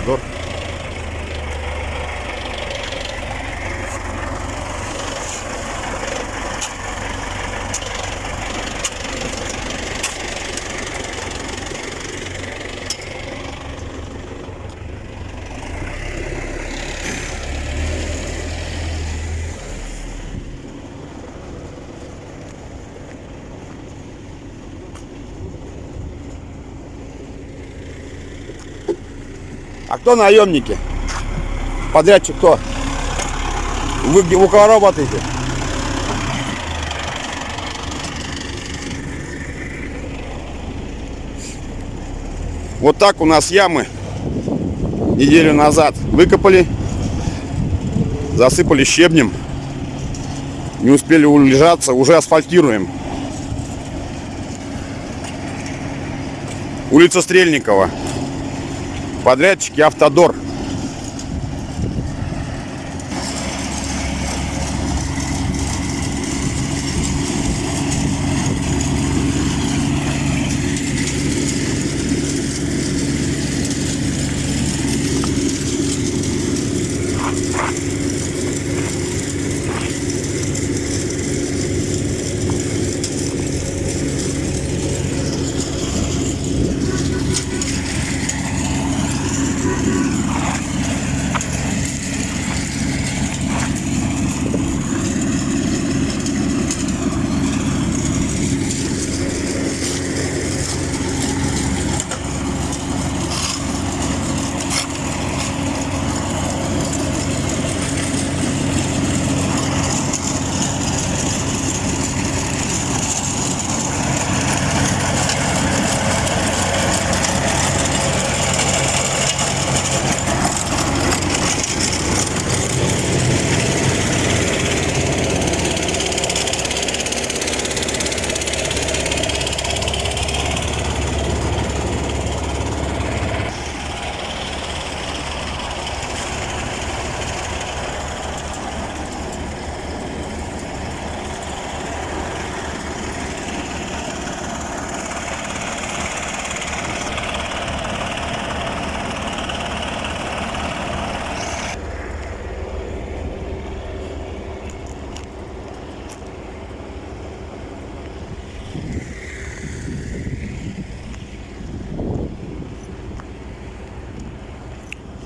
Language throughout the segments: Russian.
Автодор. А кто наемники? Подрядчик кто? Вы где у кого работаете? Вот так у нас ямы неделю назад выкопали, засыпали щебнем, не успели улежаться, уже асфальтируем. Улица Стрельникова. Подрядчики Автодор.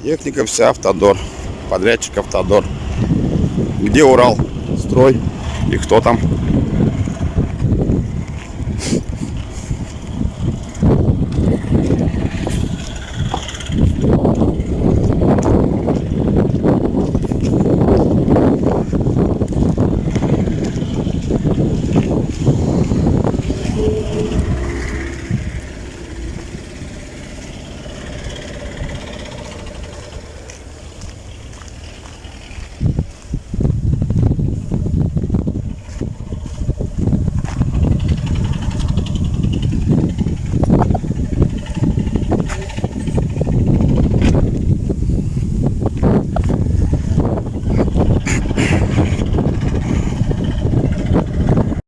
Техника вся автодор. Подрядчик автодор. Где Урал? Строй. И кто там?